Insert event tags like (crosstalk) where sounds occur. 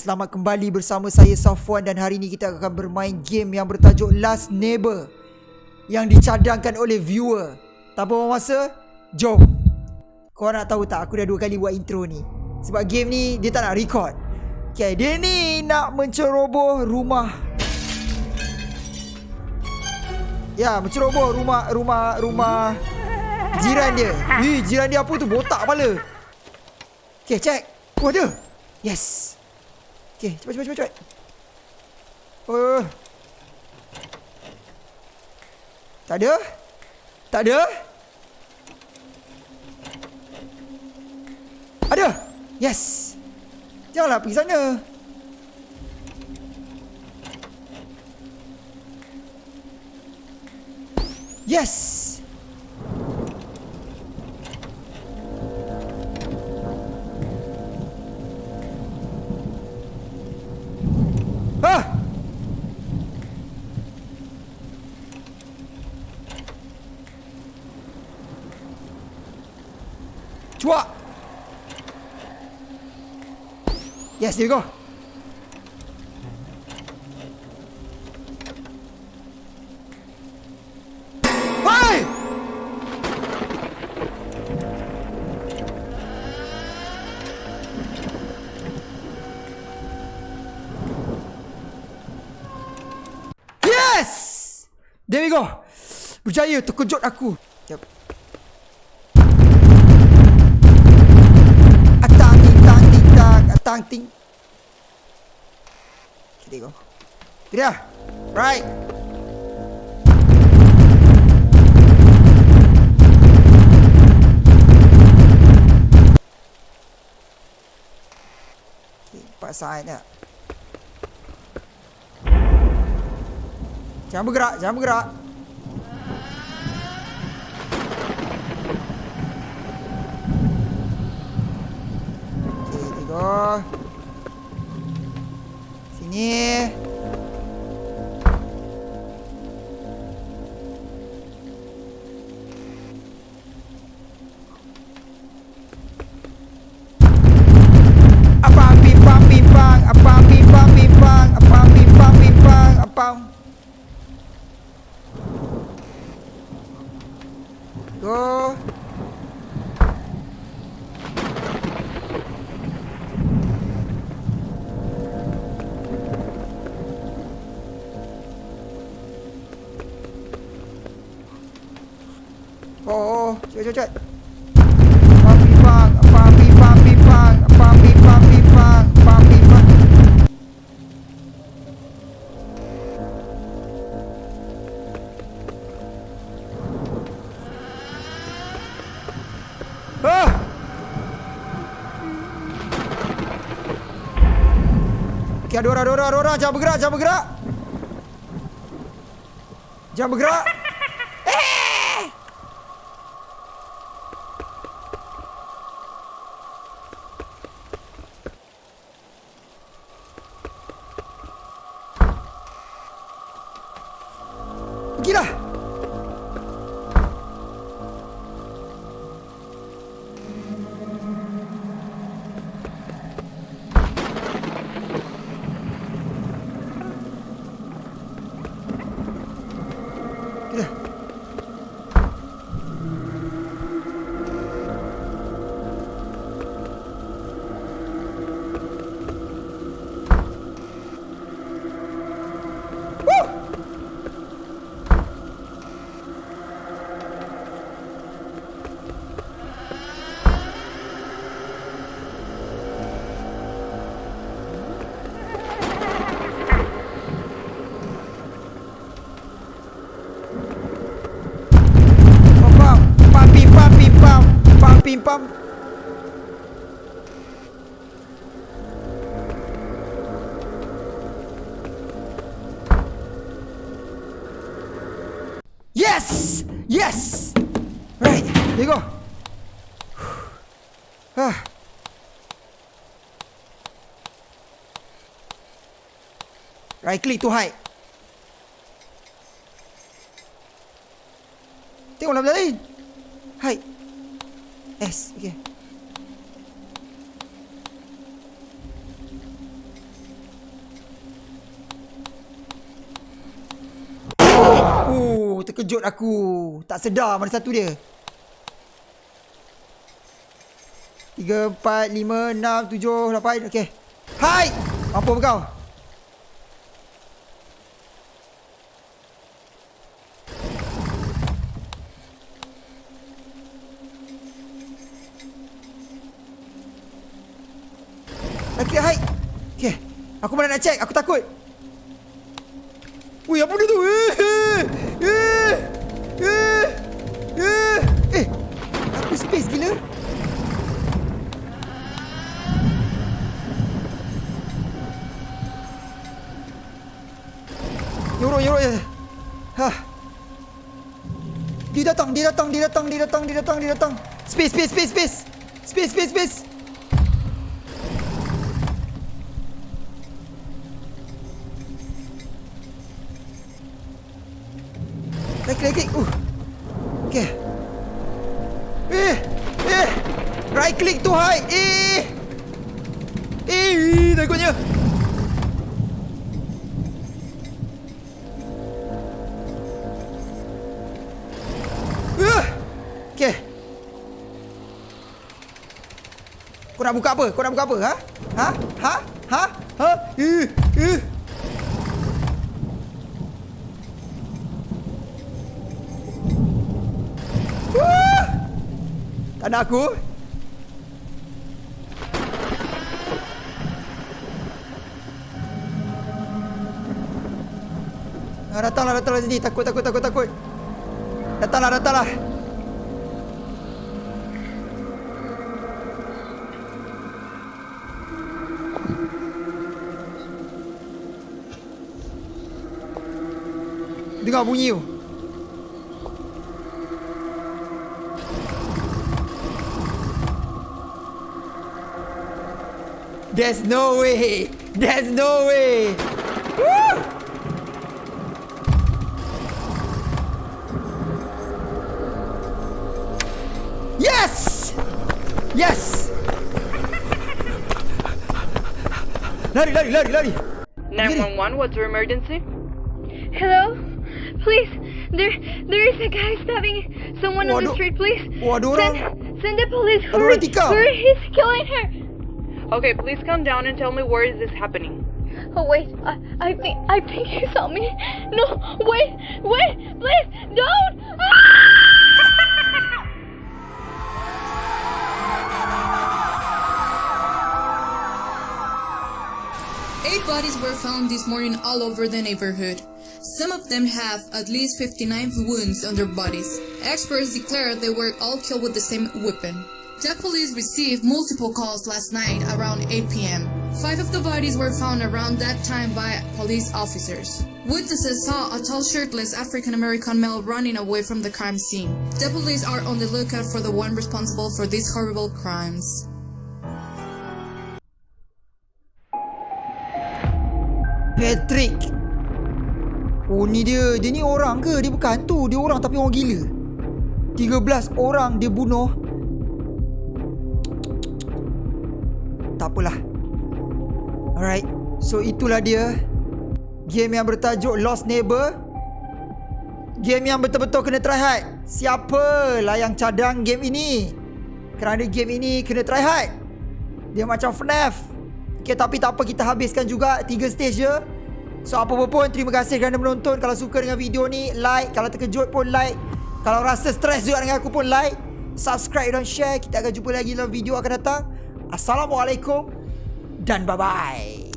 selamat kembali bersama saya Safwan dan hari ini kita akan bermain game yang bertajuk Last Neighbor yang dicadangkan oleh viewer. Tanpa buang masa, jom. Kau nak tahu tak aku dah dua kali buat intro ni. Sebab game ni dia tak nak record. Okay, dia ni nak menceroboh rumah. Ya, menceroboh rumah rumah rumah jiran dia. Ih, jiran dia apa tu? Botak kepala. Okay, check. Oh, ada. Yes. Okay, cepat, cepat, cepat, cepat. Oh. Tak ada? Tak ada? Ada? Yes. Janganlah pergi sana. Yes. Cuak! Yes, there we go. There we go. Berjaya terkejut aku. Sekejap. Atang ting tang ting tang atang ting. Okay, there you go. Dia. Right. Empat side tak? Jangan bergerak, jangan bergerak. Okay, go. Sini. Go. Oh, oh, cepat, cepat, cepat. Okay, ada orang, ada orang, ada orang. Jangan bergerak, jangan bergerak. Jangan bergerak. (laughs) Eh! Pergilah. Pim pam. Yes! Yes! Right, there you go. (sighs) Ah. Right click to hide. Tengok lah lain. Yes, yeah. Terkejut aku. Tak sedar mana satu dia. 3, 4, 5, 6, 7, 8 Okay Hai! Mampu kau? Lagi hai. Okey. Aku mana nak check? Aku takut. Wih, apa dia tu? Eh, eh, eh, eh, eh. Aku space gila. Yorok, yorok. Hah. Dia datang, dia datang, dia datang, dia datang, dia datang, dia datang. Space, space, space, space. Space, space, space. Uh. Okay. Kau nak buka apa? Kau nak buka apa? Ha? Ha? Ha? Ha? Ha? Wah! Tak nak aku. Ah, datanglah, datanglah sini. Takut, takut, takut, takut. Datanglah, datanglah. Dengar bunyi tu. There's no way. There's no way. Lari, lari, lari, lari. 911, what's your emergency? Hello? Please, there there is a guy stabbing someone on the street, please. Send, send the police. Ada Hurry, orang hurry, he's killing her. Okay, please come down and tell me where is this happening. Oh wait, I, I think I think he saw me. No, wait, wait, please, don't. Ah! Eight bodies were found this morning all over the neighborhood. Some of them have at least 59 wounds on their bodies. Experts declare they were all killed with the same weapon. The police received multiple calls last night around 8 p.m. Five of the bodies were found around that time by police officers. Witnesses saw a tall shirtless African American male running away from the crime scene. The police are on the lookout for the one responsible for these horrible crimes. Patrick. Oh ni dia. Dia ni orang ke? Dia bukan hantu. Dia orang tapi orang gila. 13 orang dia bunuh. Tak apalah. Alright. So itulah dia. Game yang bertajuk Lost Neighbor. Game yang betul-betul kena try hard. Siapalah yang cadang game ini? Kerana game ini kena try hard. Dia macam FNAF. Okay, tapi tak apa kita habiskan juga tiga stage je. So apa pun terima kasih kerana menonton. Kalau suka dengan video ni like, kalau terkejut pun like. Kalau rasa stres juga dengan aku pun like, subscribe dan share. Kita akan jumpa lagi dalam video akan datang. Assalamualaikum dan bye bye.